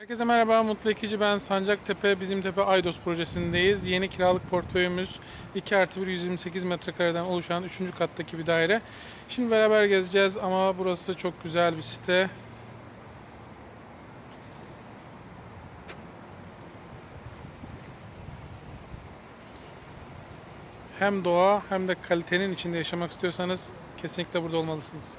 Herkese merhaba, Mutlu Ekici ben. Sancaktepe, Bizim Tepe Aydos projesindeyiz. Yeni kiralık portföyümüz 2 artı 1 128 metrekareden oluşan 3. kattaki bir daire. Şimdi beraber gezeceğiz ama burası çok güzel bir site. Hem doğa hem de kalitenin içinde yaşamak istiyorsanız kesinlikle burada olmalısınız.